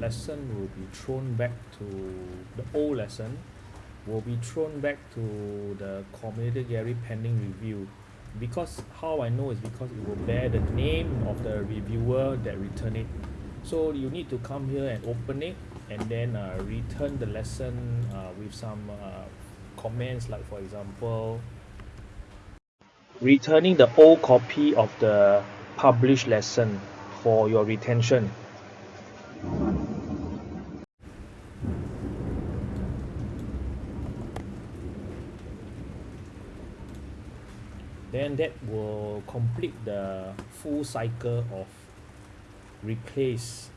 lesson will be thrown back to the old lesson will be thrown back to the community gallery pending review. Because how I know is because it will bear the name of the reviewer that return it. So you need to come here and open it and then uh, return the lesson uh, with some uh, comments like for example returning the old copy of the published lesson for your retention then that will complete the full cycle of replace